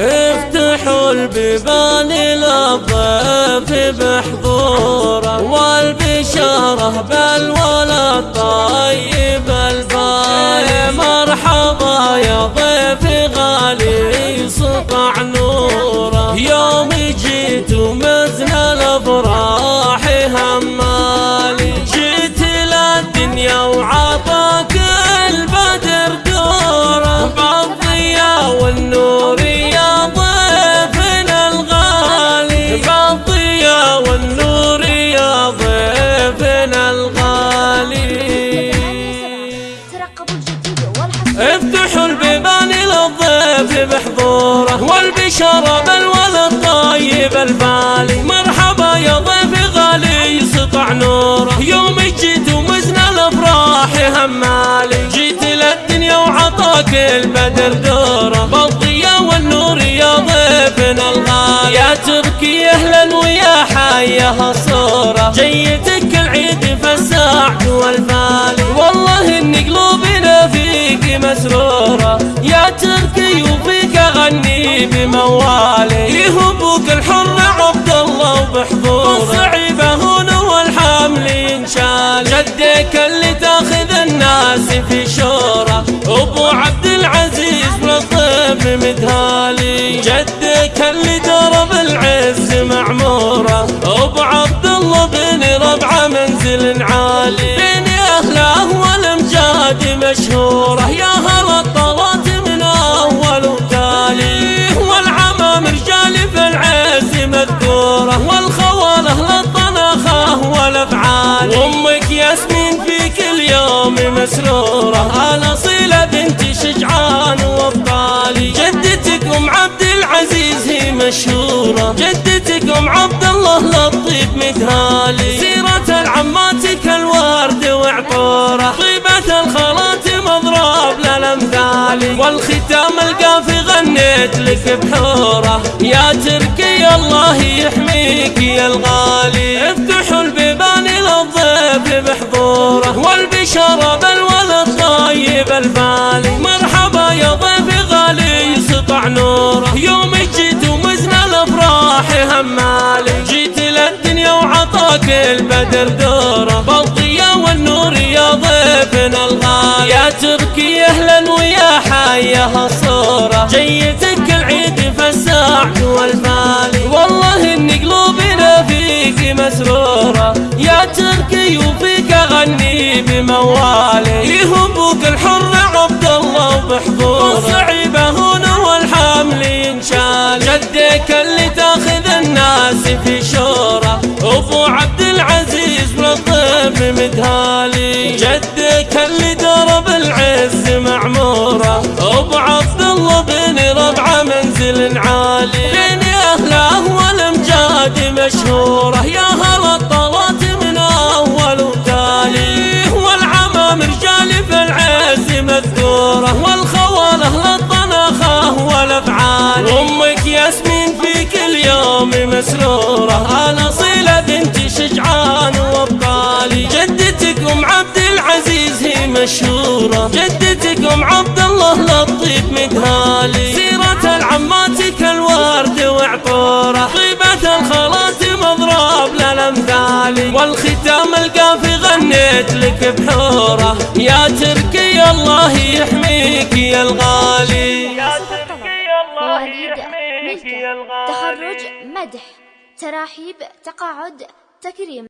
افتحوا البيبان للضيف بحضوره والبشارة بالولد طيب البال. مرحبا يا ضيف. والبشارة بالولد طيب البالي. مرحبا يا ضيف غالي يسطع نوره. يوم جيت ومزن الأفراح همالي. جيت للدنيا وعطاك البدر دوره. بالضياء والنور يا ضيفنا الغالي. يا تركي أهلا ويا حيها صورة. جيتك العيد فالسعد والفالي. والله ان قلوبنا فيك مسرورة. يا تركي وفيك أغني بموالي يهبوك الحر عبد الله وبحضوره. صعيبة هنا والحمل ينشال. جدك اللي تاخذ الناس في شورة. أبو عبد العزيز بالطيب مدهالي. جدك اللي درب العز معمورة. أبو عبد الله بن ربعة منزل عالي. بين أهله والأمجاد مشهورة. يا مشهورة. جدتك أم عبد الله لطيف مدهالي سيرة العماتك الورد وعطورة. طيبة الخالات مضروب للأمثال. والختام القافي غنيت لك بحورة. يا تركي الله يحميك يا الغالي. افتحوا البيبان للضيف بحضوره. والبشارة تركي أهلا ويا حيها صوره جيتك العيد فالسعد والمالي والله ان قلوبنا فيك مسرورة. يا تركي وفيك أغني بموالي. يهبوك الحر عبد الله وبحضورة. صعيبه هنا والحمل ينشال. جدك اللي تاخذ الناس في شورة. أبو عبد منزل عالي بين أهله والأمجاد مشهورة يا هلا الطلات من أول وتالي. والعمام رجال في العز مذكوره والخواله للطنخه والافعال أمك ياسمين في كل يوم مسرورة. الاصيله بنت شجعان وابطالي جدتك ام عبد العزيز هي مشهورة. والختام القافي غنيت لك بحورة. يا تركي الله يحميك يا الغالي. يا تركي الله يحميك يا الغالي. تخرج مدح. تراحيب. تقاعد. تكريم.